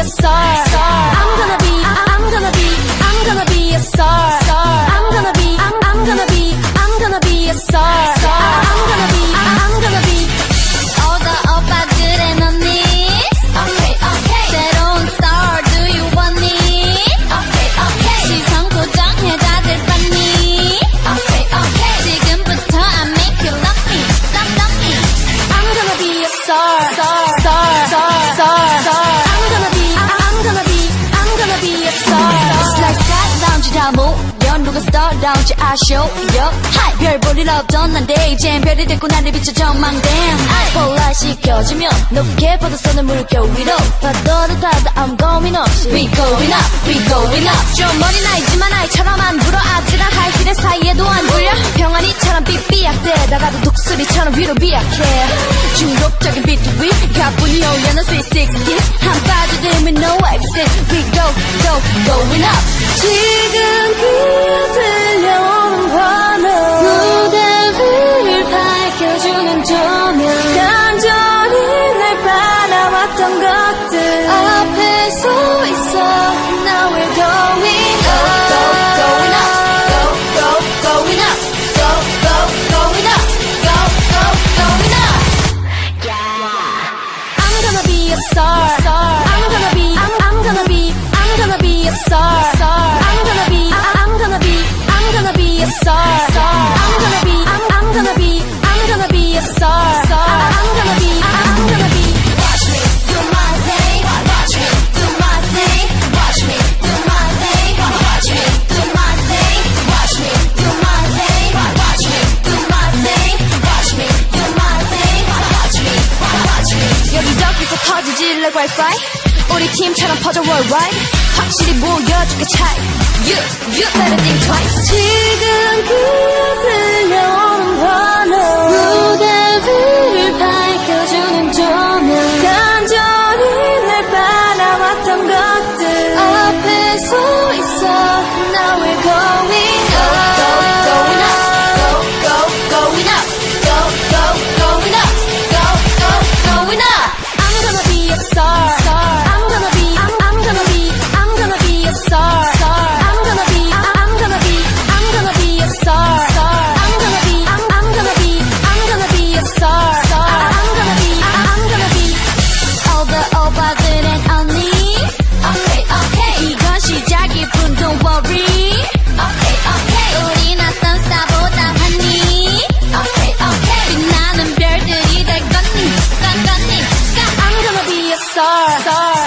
a star. I'm gonna be, I'm gonna be, I'm gonna be a star. I'm gonna be, I'm, I'm gonna be, I'm gonna be a star. I'm gonna be, I'm gonna be. All the 오빠들의 언니 Okay, okay, 새로운 star do you want me okay, okay, 시선 고정해 다들 봤니 okay, okay. 지금부터 I make you love me love love me I'm gonna be a star, star, star, Star lounge 아쇼 별 볼일 없던 난데 이젠 별이 됐고 나를 비춰 전망대 스포라이트 켜지면 높게 뻗어서는 물결 위로. 파도를 타다 I'm going up. We going up, we going up. 좀 머리 나이지만 아이처럼 안 불어. 아찔한 하이힐의 사이에도 안 돌려. 병아리처럼 삐삐약대다가도 독수리처럼 위로 비약해. 중독적인 비트 위 가뿐히 올려놓은 sweet 60s gonna be a star. I'm gonna be, I'm gonna be, I'm gonna be a star. I'm gonna be, I'm, I'm gonna be, I'm gonna be a star. I'm gonna be, I'm gonna be. Watch me do my thing. Watch me do my thing. Watch me do my thing. Watch me do my thing. Watch me do my thing. Watch me do my thing. Watch me do my thing. Watch me, watch me. 여기저기서 터지지 like wifi 우리 팀처럼 퍼져 worldwide 확실히 보여줄게 차이 You, you better think twice 지금 들려 star, star.